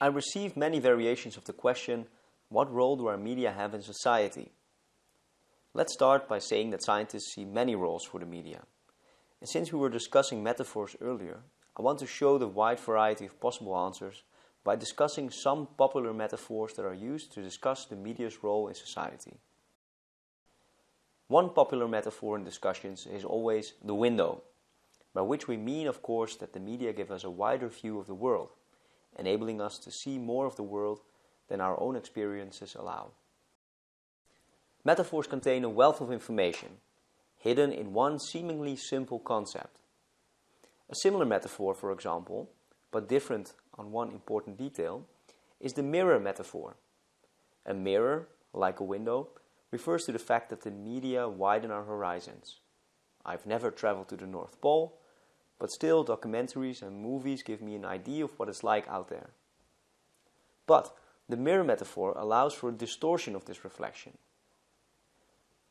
I received many variations of the question, what role do our media have in society? Let's start by saying that scientists see many roles for the media. And since we were discussing metaphors earlier, I want to show the wide variety of possible answers by discussing some popular metaphors that are used to discuss the media's role in society. One popular metaphor in discussions is always the window, by which we mean, of course, that the media give us a wider view of the world, enabling us to see more of the world than our own experiences allow. Metaphors contain a wealth of information, hidden in one seemingly simple concept. A similar metaphor, for example, but different on one important detail, is the mirror metaphor. A mirror, like a window, refers to the fact that the media widen our horizons. I've never traveled to the North Pole, but still documentaries and movies give me an idea of what it's like out there. But the mirror metaphor allows for a distortion of this reflection.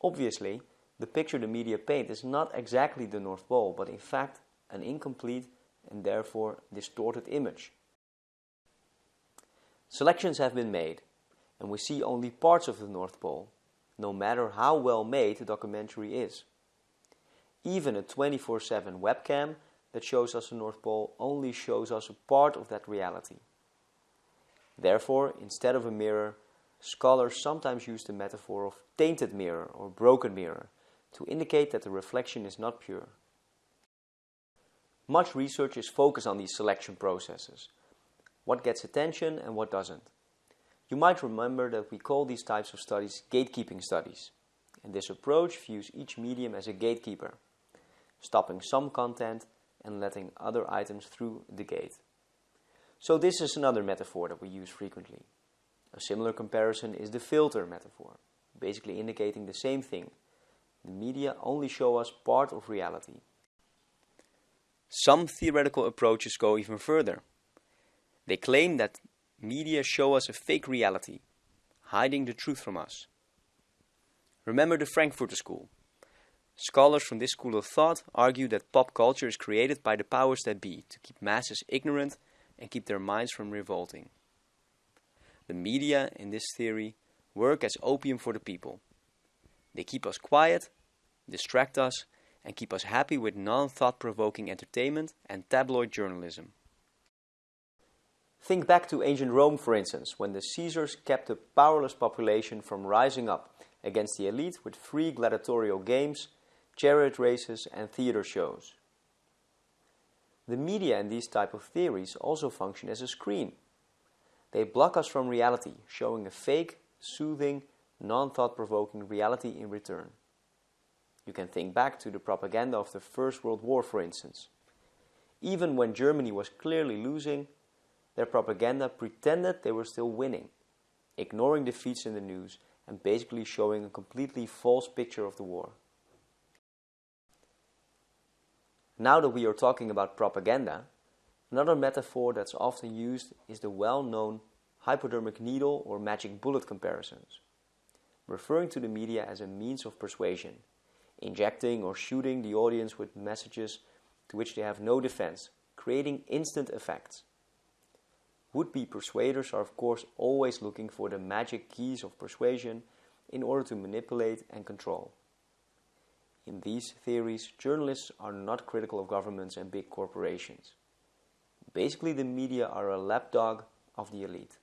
Obviously, the picture the media paint is not exactly the North Pole, but in fact an incomplete and therefore distorted image. Selections have been made, and we see only parts of the North Pole, no matter how well made the documentary is. Even a 24 7 webcam that shows us the North Pole only shows us a part of that reality. Therefore, instead of a mirror, scholars sometimes use the metaphor of tainted mirror or broken mirror to indicate that the reflection is not pure. Much research is focused on these selection processes, what gets attention and what doesn't. You might remember that we call these types of studies gatekeeping studies, and this approach views each medium as a gatekeeper, stopping some content and letting other items through the gate. So this is another metaphor that we use frequently. A similar comparison is the filter metaphor, basically indicating the same thing. The media only show us part of reality. Some theoretical approaches go even further. They claim that Media show us a fake reality, hiding the truth from us. Remember the Frankfurter School. Scholars from this school of thought argue that pop culture is created by the powers that be to keep masses ignorant and keep their minds from revolting. The media, in this theory, work as opium for the people. They keep us quiet, distract us, and keep us happy with non thought provoking entertainment and tabloid journalism. Think back to ancient Rome, for instance, when the Caesars kept a powerless population from rising up against the elite with free gladiatorial games, chariot races, and theater shows. The media and these type of theories also function as a screen. They block us from reality, showing a fake, soothing, non-thought-provoking reality in return. You can think back to the propaganda of the First World War, for instance. Even when Germany was clearly losing, their propaganda pretended they were still winning, ignoring defeats in the news and basically showing a completely false picture of the war. Now that we are talking about propaganda, another metaphor that's often used is the well-known hypodermic needle or magic bullet comparisons, referring to the media as a means of persuasion, injecting or shooting the audience with messages to which they have no defense, creating instant effects. Would-be persuaders are of course always looking for the magic keys of persuasion in order to manipulate and control. In these theories, journalists are not critical of governments and big corporations. Basically, the media are a lapdog of the elite.